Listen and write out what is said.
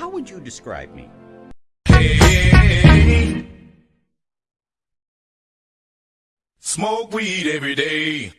how would you describe me? Smoke weed every day.